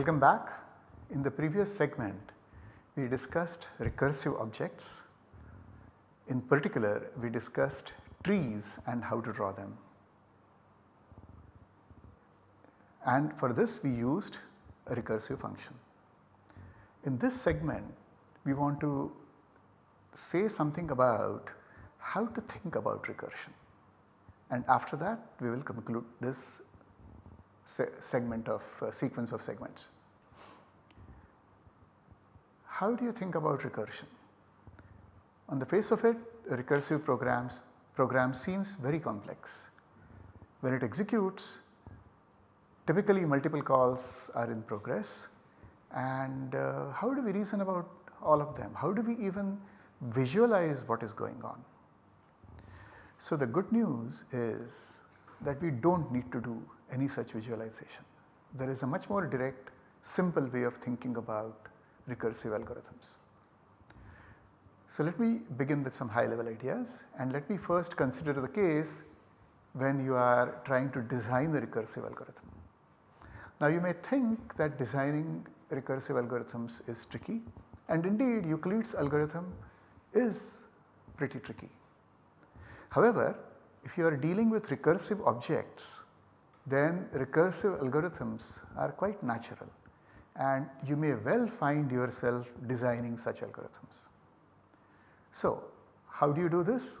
Welcome back. In the previous segment we discussed recursive objects. In particular we discussed trees and how to draw them. And for this we used a recursive function. In this segment we want to say something about how to think about recursion and after that we will conclude this se segment of uh, sequence of segments. How do you think about recursion? On the face of it recursive programs program seems very complex. When it executes typically multiple calls are in progress and uh, how do we reason about all of them? How do we even visualize what is going on? So the good news is that we do not need to do any such visualization. There is a much more direct simple way of thinking about recursive algorithms. So let me begin with some high level ideas and let me first consider the case when you are trying to design the recursive algorithm. Now you may think that designing recursive algorithms is tricky and indeed Euclid's algorithm is pretty tricky. However, if you are dealing with recursive objects then recursive algorithms are quite natural and you may well find yourself designing such algorithms. So, how do you do this?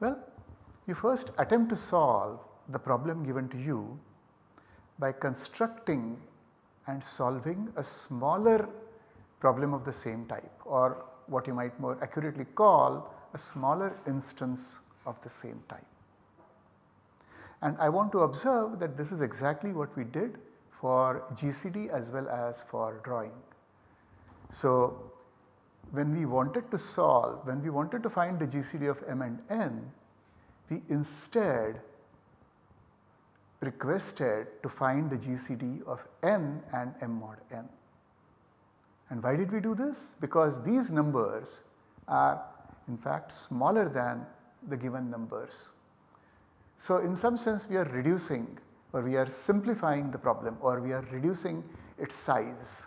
Well, you first attempt to solve the problem given to you by constructing and solving a smaller problem of the same type or what you might more accurately call a smaller instance of the same type. And I want to observe that this is exactly what we did for GCD as well as for drawing. So when we wanted to solve, when we wanted to find the GCD of m and n, we instead requested to find the GCD of n and m mod n. And why did we do this? Because these numbers are in fact smaller than the given numbers. So in some sense we are reducing or we are simplifying the problem or we are reducing its size.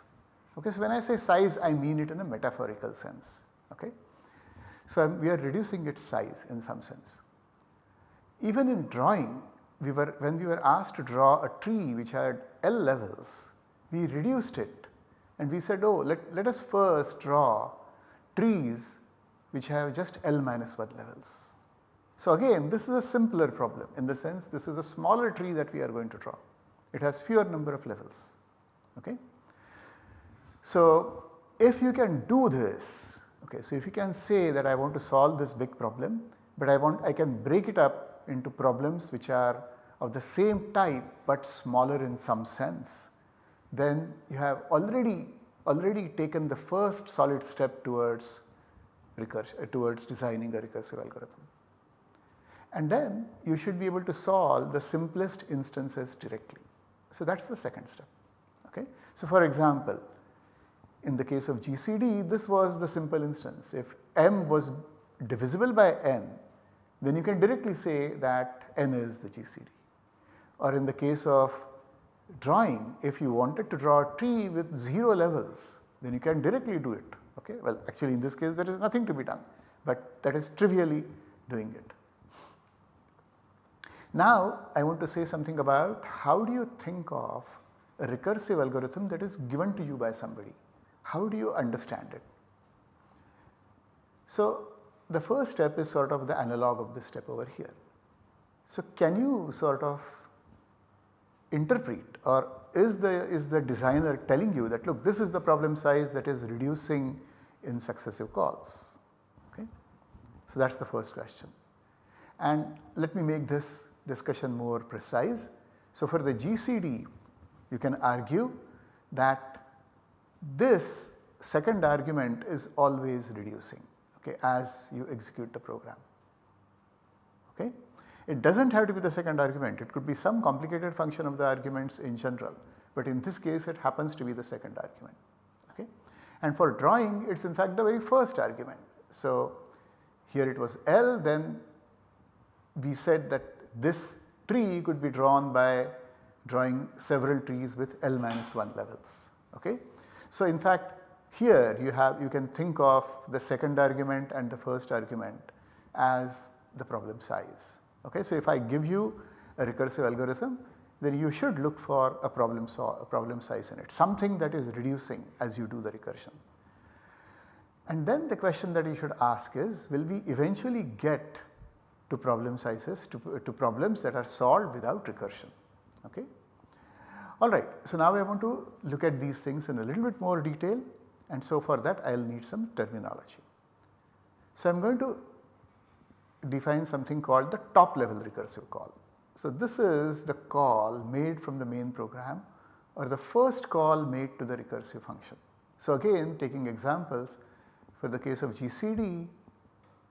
Okay, so when I say size I mean it in a metaphorical sense. Okay. So we are reducing its size in some sense. Even in drawing we were when we were asked to draw a tree which had L levels we reduced it and we said oh let, let us first draw trees which have just L minus 1 levels. So again this is a simpler problem in the sense this is a smaller tree that we are going to draw. It has fewer number of levels. Okay. So if you can do this, okay, so if you can say that I want to solve this big problem, but I want I can break it up into problems which are of the same type but smaller in some sense, then you have already already taken the first solid step towards recursion towards designing a recursive algorithm and then you should be able to solve the simplest instances directly. So that is the second step. Okay. So for example, in the case of GCD this was the simple instance if m was divisible by n then you can directly say that n is the GCD or in the case of drawing if you wanted to draw a tree with 0 levels then you can directly do it okay. Well actually in this case there is nothing to be done but that is trivially doing it. Now I want to say something about how do you think of a recursive algorithm that is given to you by somebody. How do you understand it? So the first step is sort of the analog of this step over here. So can you sort of interpret or is the, is the designer telling you that look this is the problem size that is reducing in successive calls. Okay? So that is the first question. And let me make this discussion more precise. So for the GCD you can argue that this second argument is always reducing okay, as you execute the program. Okay. It does not have to be the second argument, it could be some complicated function of the arguments in general, but in this case it happens to be the second argument. Okay. And for drawing it is in fact the very first argument. So here it was L then we said that this tree could be drawn by drawing several trees with L minus 1 levels. Okay? So, in fact here you have you can think of the second argument and the first argument as the problem size. Okay? So, if I give you a recursive algorithm then you should look for a problem, a problem size in it something that is reducing as you do the recursion. And then the question that you should ask is will we eventually get to problem sizes to, to problems that are solved without recursion. Okay? Alright, so now I want to look at these things in a little bit more detail and so for that I will need some terminology. So I am going to define something called the top level recursive call. So this is the call made from the main program or the first call made to the recursive function. So again taking examples for the case of GCD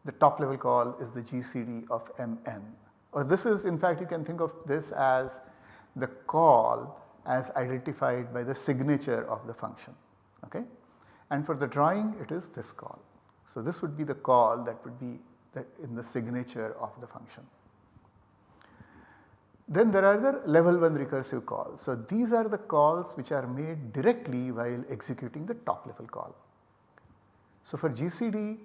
the top level call is the GCD of Mn or this is in fact you can think of this as the call as identified by the signature of the function. Okay? And for the drawing it is this call. So this would be the call that would be that in the signature of the function. Then there are the level 1 recursive calls. So these are the calls which are made directly while executing the top level call. So for GCD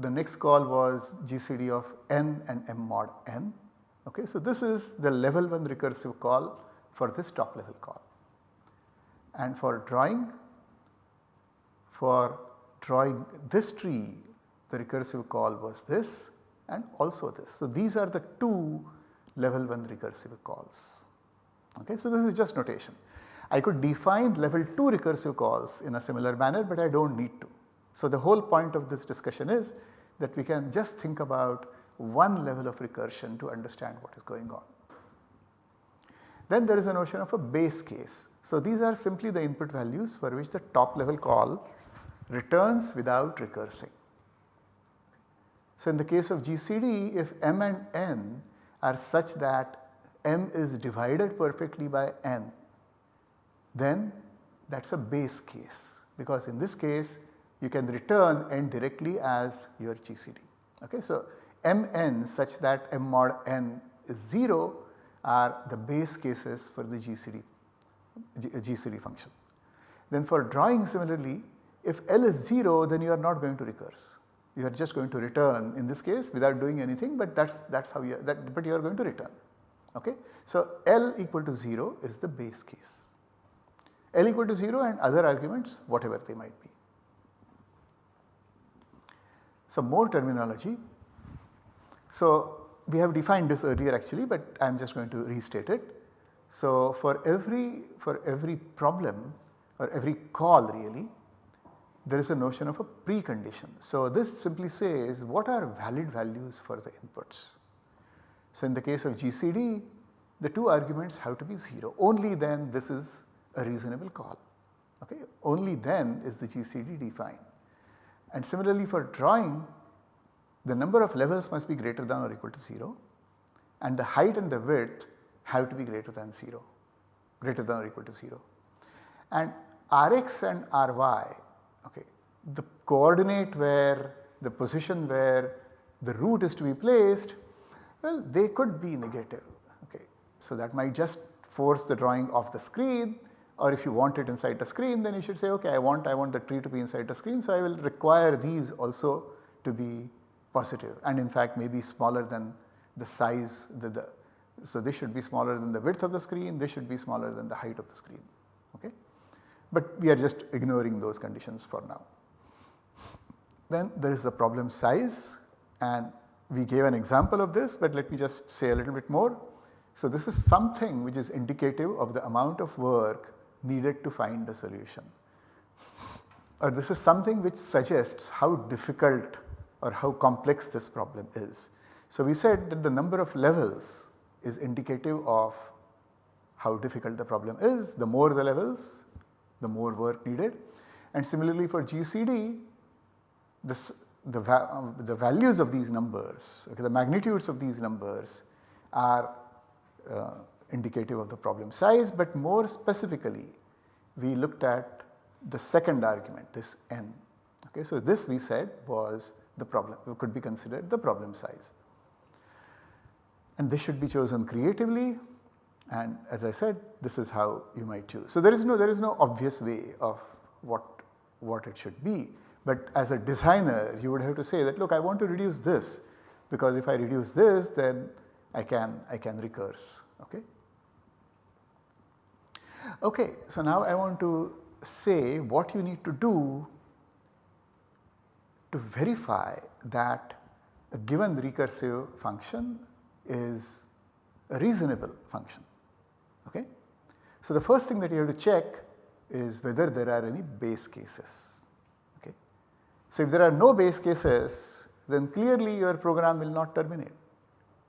the, next call was GCD of n and m mod n. Okay, so this is the level 1 recursive call for this top level call. And for drawing, for drawing this tree the recursive call was this and also this. So these are the two level 1 recursive calls. Okay, so this is just notation. I could define level 2 recursive calls in a similar manner but I do not need to. So the whole point of this discussion is that we can just think about one level of recursion to understand what is going on. Then there is a notion of a base case. So these are simply the input values for which the top level call returns without recursing. So in the case of GCD if m and n are such that m is divided perfectly by n then that is a base case because in this case you can return n directly as your GCD. Okay. So, mn such that m mod n is 0 are the base cases for the GCD, G, GCD uh, function. Then for drawing similarly if L is 0 then you are not going to recurse. You are just going to return in this case without doing anything but that is that is how you but you are going to return. Okay. So, L equal to 0 is the base case. L equal to 0 and other arguments whatever they might be. Some more terminology. So, we have defined this earlier actually but I am just going to restate it. So, for every for every problem or every call really there is a notion of a precondition. So, this simply says what are valid values for the inputs. So, in the case of GCD the two arguments have to be 0 only then this is a reasonable call okay only then is the GCD defined. And similarly for drawing the number of levels must be greater than or equal to 0 and the height and the width have to be greater than 0 greater than or equal to 0. And Rx and Ry okay, the coordinate where the position where the root is to be placed well they could be negative okay. So that might just force the drawing off the screen or if you want it inside the screen then you should say okay I want I want the tree to be inside the screen so I will require these also to be positive and in fact maybe smaller than the size the, the so this should be smaller than the width of the screen this should be smaller than the height of the screen okay. But we are just ignoring those conditions for now. Then there is the problem size and we gave an example of this but let me just say a little bit more. So this is something which is indicative of the amount of work needed to find a solution or this is something which suggests how difficult or how complex this problem is. So we said that the number of levels is indicative of how difficult the problem is. The more the levels, the more work needed. And similarly for GCD, this, the, va the values of these numbers, okay, the magnitudes of these numbers are uh, indicative of the problem size, but more specifically we looked at the second argument this n. Okay, so this we said was the problem could be considered the problem size. And this should be chosen creatively and as I said this is how you might choose. So there is no there is no obvious way of what what it should be but as a designer you would have to say that look I want to reduce this because if I reduce this then I can I can recurse okay. Okay, so now I want to say what you need to do to verify that a given recursive function is a reasonable function. Okay? So, the first thing that you have to check is whether there are any base cases. Okay? So, if there are no base cases then clearly your program will not terminate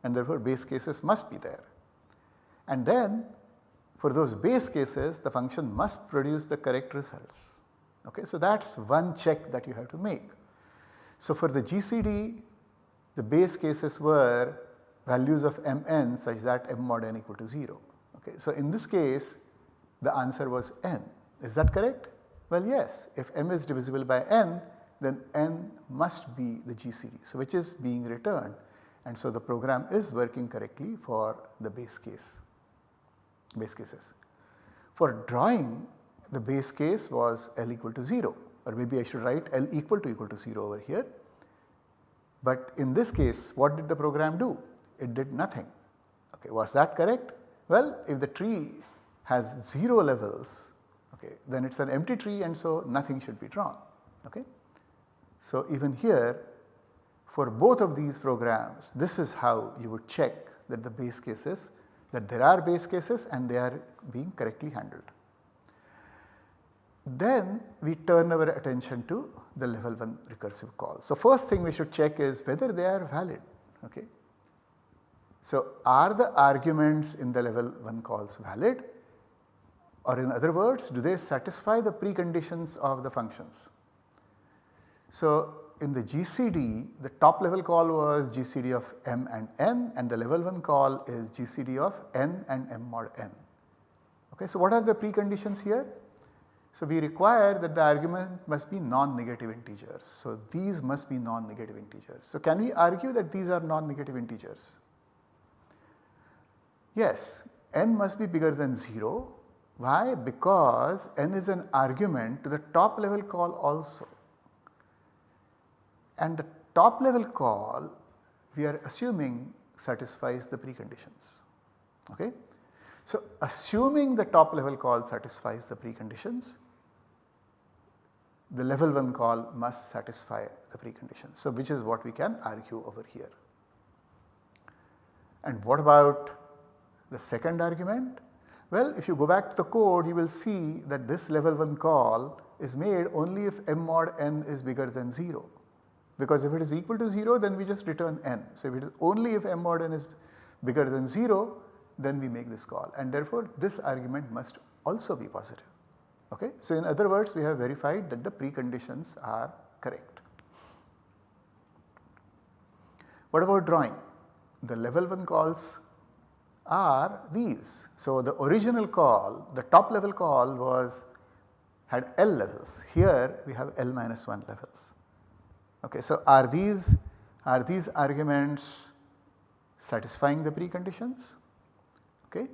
and therefore base cases must be there. And then for those base cases the function must produce the correct results. Okay? So, that is one check that you have to make. So, for the GCD the base cases were values of mn such that m mod n equal to 0. Okay. So, in this case the answer was n is that correct? Well yes if m is divisible by n then n must be the GCD. So, which is being returned and so the program is working correctly for the base case base cases. For drawing the base case was L equal to 0 or maybe I should write L equal to equal to 0 over here. But in this case what did the program do? It did nothing. Okay, was that correct? Well, if the tree has 0 levels okay, then it is an empty tree and so nothing should be drawn. Okay. So, even here for both of these programs this is how you would check that the base cases that there are base cases and they are being correctly handled. Then we turn our attention to the level 1 recursive call. So, first thing we should check is whether they are valid. Okay. So, are the arguments in the level 1 calls valid or in other words do they satisfy the preconditions of the functions. So, in the GCD the top level call was GCD of m and n and the level 1 call is GCD of n and m mod n. Okay. So, what are the preconditions here? So, we require that the argument must be non-negative integers. So, these must be non-negative integers. So, can we argue that these are non-negative integers? Yes, n must be bigger than 0. Why? Because n is an argument to the top level call also. And the top level call we are assuming satisfies the preconditions. Okay? So, assuming the top level call satisfies the preconditions, the level 1 call must satisfy the preconditions. So, which is what we can argue over here. And what about the second argument? Well, if you go back to the code you will see that this level 1 call is made only if m mod n is bigger than 0 because if it is equal to 0 then we just return n. So, if it is only if m mod n is bigger than 0 then we make this call and therefore this argument must also be positive. Okay? So, in other words we have verified that the preconditions are correct. What about drawing? The level 1 calls are these. So, the original call the top level call was had L levels here we have L minus 1 levels. Okay, so, are these are these arguments satisfying the preconditions? Okay.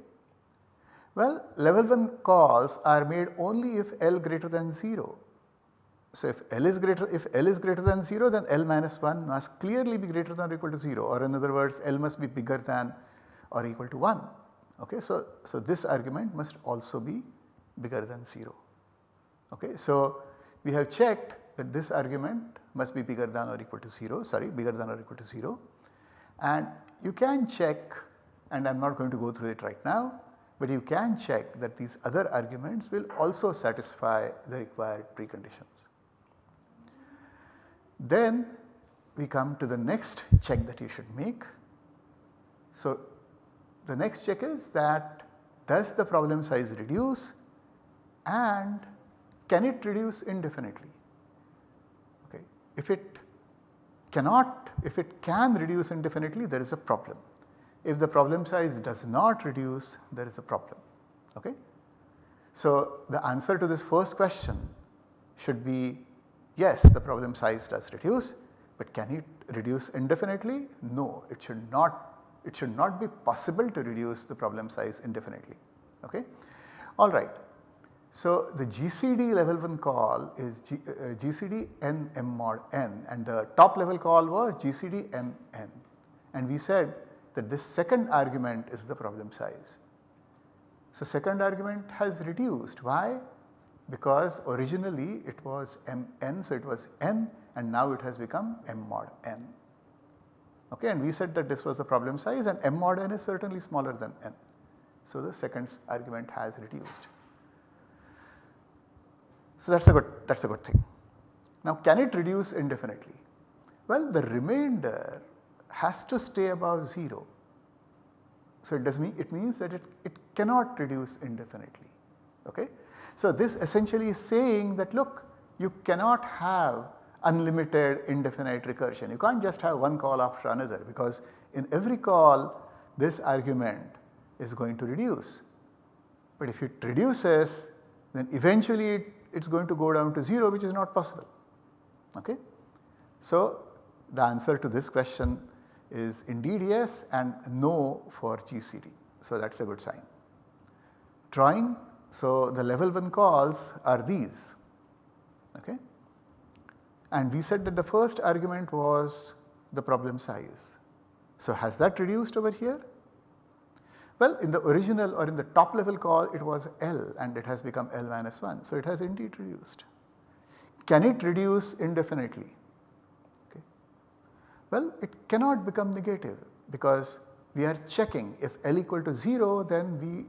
Well, level 1 calls are made only if L greater than 0. So, if L is greater if L is greater than 0 then L minus 1 must clearly be greater than or equal to 0 or in other words L must be bigger than or equal to 1. Okay. So, so this argument must also be bigger than 0. Okay. So, we have checked that this argument must be bigger than or equal to 0 sorry bigger than or equal to 0 and you can check and I am not going to go through it right now but you can check that these other arguments will also satisfy the required preconditions. Then we come to the next check that you should make. So, the next check is that does the problem size reduce and can it reduce indefinitely? If it cannot, if it can reduce indefinitely there is a problem. If the problem size does not reduce there is a problem. Okay? So, the answer to this first question should be yes the problem size does reduce but can it reduce indefinitely? No it should not It should not be possible to reduce the problem size indefinitely. Okay? Alright. So, the GCD level 1 call is G, uh, GCD n m mod n and the top level call was GCD m n and we said that this second argument is the problem size. So, second argument has reduced why? Because originally it was m n so it was n and now it has become m mod n. Okay, and we said that this was the problem size and m mod n is certainly smaller than n. So, the second argument has reduced. So, that is a good that is a good thing. Now can it reduce indefinitely? Well the remainder has to stay above 0. So it does mean it means that it, it cannot reduce indefinitely. Okay? So this essentially is saying that look you cannot have unlimited indefinite recursion. You can't just have one call after another because in every call this argument is going to reduce. But if it reduces then eventually it it is going to go down to 0 which is not possible. Okay? So, the answer to this question is indeed yes and no for GCD. So, that is a good sign. Drawing, so the level 1 calls are these. Okay? And we said that the first argument was the problem size. So, has that reduced over here? Well, in the original or in the top level call it was L and it has become L minus 1. So, it has indeed reduced. Can it reduce indefinitely? Okay. Well, it cannot become negative because we are checking if L equal to 0 then we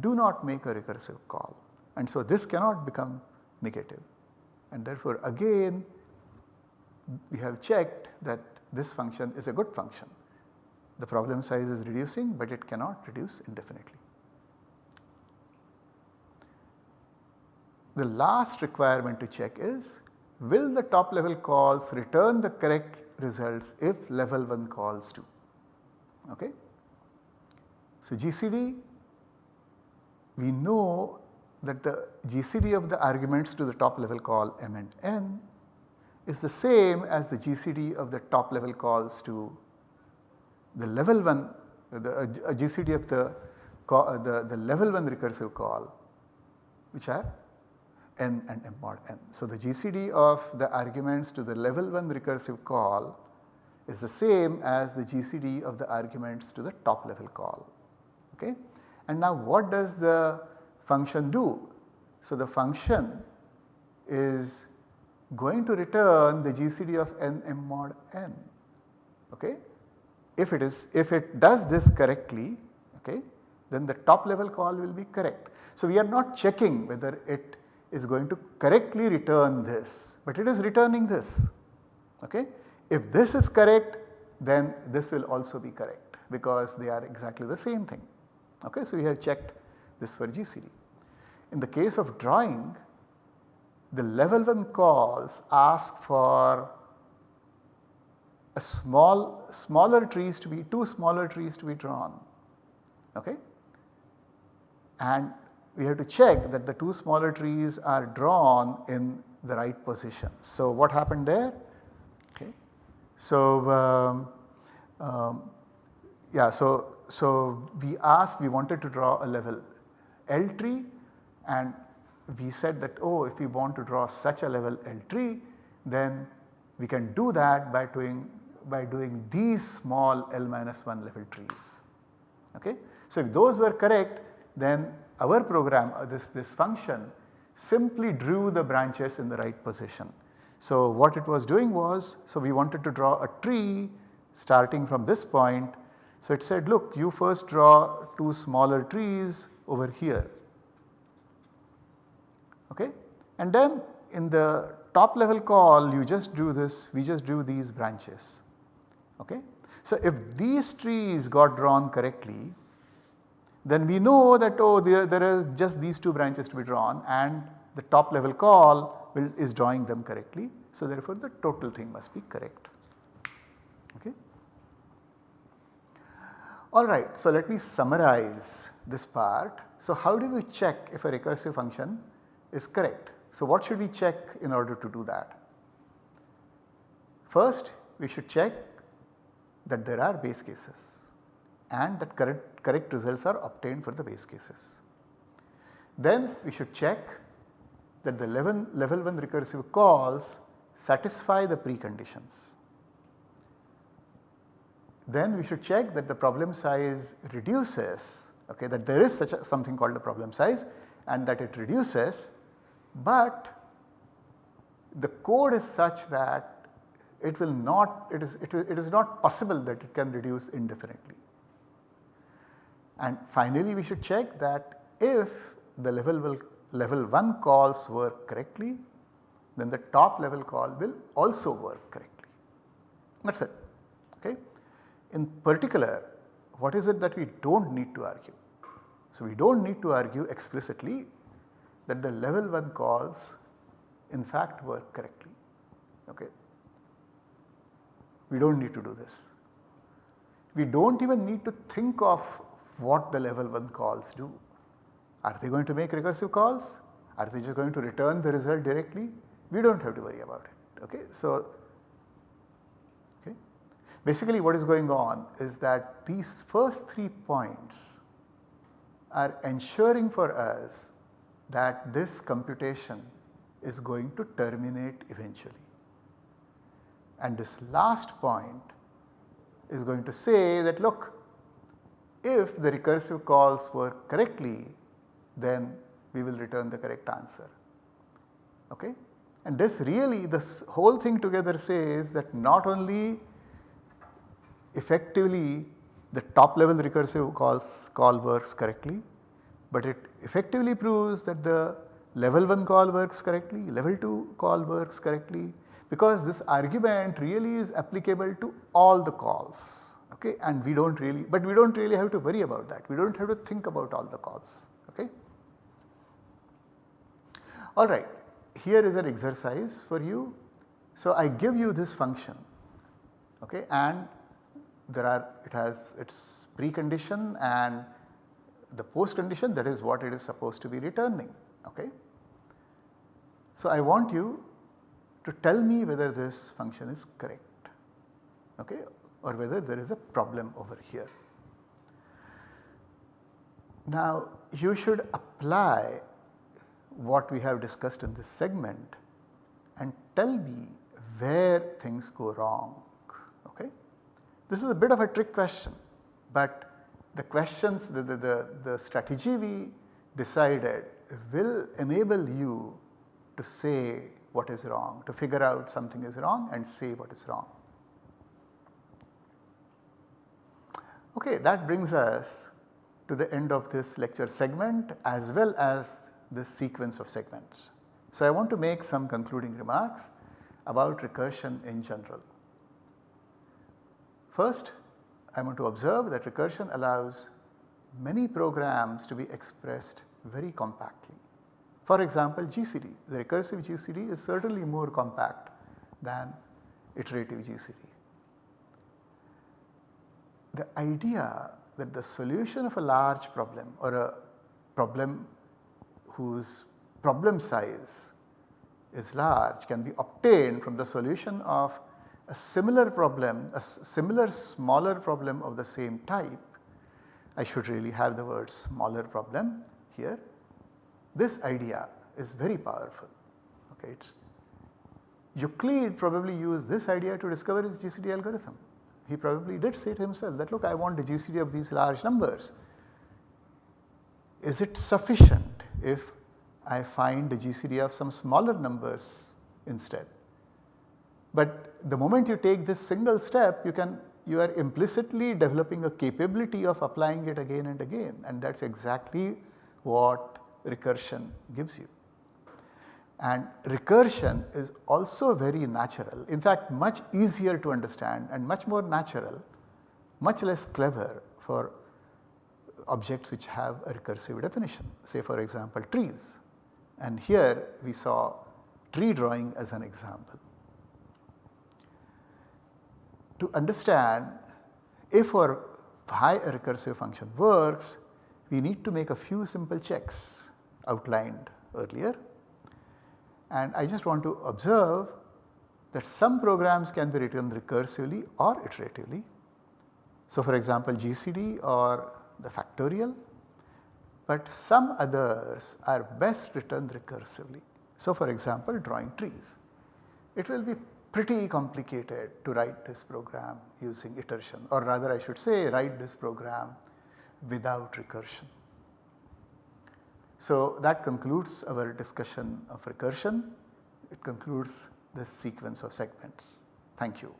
do not make a recursive call and so this cannot become negative and therefore again we have checked that this function is a good function the problem size is reducing but it cannot reduce indefinitely. The last requirement to check is will the top level calls return the correct results if level 1 calls do. Okay. So, GCD we know that the GCD of the arguments to the top level call m and n is the same as the GCD of the top level calls to the level 1 the uh, GCD of the, uh, the, the level 1 recursive call which are n and m mod n. So, the GCD of the arguments to the level 1 recursive call is the same as the GCD of the arguments to the top level call. Okay? And now what does the function do? So, the function is going to return the GCD of n m mod n. Okay? If it is if it does this correctly okay then the top level call will be correct. So, we are not checking whether it is going to correctly return this, but it is returning this. Okay. If this is correct then this will also be correct because they are exactly the same thing. Okay. So, we have checked this for GCD. In the case of drawing the level 1 calls ask for a small smaller trees to be two smaller trees to be drawn okay and we have to check that the two smaller trees are drawn in the right position. So, what happened there? Okay. So, um, um, yeah, so, so we asked we wanted to draw a level L tree and we said that oh if we want to draw such a level L tree then we can do that by doing by doing these small L minus 1 level trees. Okay? So, if those were correct then our program uh, this, this function simply drew the branches in the right position. So, what it was doing was, so we wanted to draw a tree starting from this point. So, it said look you first draw two smaller trees over here okay. and then in the top level call you just drew this we just drew these branches. Okay? So, if these trees got drawn correctly then we know that oh there, there are just these two branches to be drawn and the top level call will, is drawing them correctly. So, therefore, the total thing must be correct. Okay. Alright, so let me summarize this part. So, how do we check if a recursive function is correct? So, what should we check in order to do that? First we should check that there are base cases. and that correct, correct results are obtained for the base cases. Then we should check that the level, level 1 recursive calls satisfy the preconditions. Then we should check that the problem size reduces okay, that there is such a something called a problem size and that it reduces but the code is such that it will not it is it is, it is not possible that it can reduce indefinitely. And finally we should check that if the level will level 1 calls work correctly then the top level call will also work correctly. That is it. Okay. In particular what is it that we do not need to argue? So, we do not need to argue explicitly that the level 1 calls in fact work correctly. Okay. We do not need to do this. We do not even need to think of what the level 1 calls do. Are they going to make recursive calls? Are they just going to return the result directly? We do not have to worry about it. Okay. So, okay. basically what is going on is that these first 3 points are ensuring for us that this computation is going to terminate eventually. And this last point is going to say that look if the recursive calls work correctly then we will return the correct answer. Okay? And this really this whole thing together says that not only effectively the top level recursive calls call works correctly, but it effectively proves that the level 1 call works correctly, level 2 call works correctly because this argument really is applicable to all the calls okay and we do not really but we do not really have to worry about that we do not have to think about all the calls okay. Alright here is an exercise for you. So I give you this function okay and there are it has its precondition and the post condition that is what it is supposed to be returning. Okay. So, I want you to tell me whether this function is correct okay, or whether there is a problem over here. Now, you should apply what we have discussed in this segment and tell me where things go wrong. Okay? This is a bit of a trick question, but the questions the, the, the, the strategy we decided will enable you to say what is wrong, to figure out something is wrong and say what is wrong. Okay, that brings us to the end of this lecture segment as well as this sequence of segments. So, I want to make some concluding remarks about recursion in general. First I want to observe that recursion allows many programs to be expressed very compactly. For example, GCD, the recursive GCD is certainly more compact than iterative GCD. The idea that the solution of a large problem or a problem whose problem size is large can be obtained from the solution of a similar problem, a similar smaller problem of the same type, I should really have the word smaller problem here. This idea is very powerful. Okay, it's Euclid probably used this idea to discover his GCD algorithm. He probably did say to himself that look I want the GCD of these large numbers. Is it sufficient if I find the GCD of some smaller numbers instead? But the moment you take this single step you can you are implicitly developing a capability of applying it again and again and that is exactly what recursion gives you. And recursion is also very natural in fact much easier to understand and much more natural much less clever for objects which have a recursive definition. Say for example trees. And here we saw tree drawing as an example. To understand if our high a recursive function works, we need to make a few simple checks outlined earlier. And I just want to observe that some programs can be written recursively or iteratively. So, for example GCD or the factorial, but some others are best written recursively. So, for example drawing trees, it will be pretty complicated to write this program using iteration or rather I should say write this program without recursion. So, that concludes our discussion of recursion. It concludes this sequence of segments. Thank you.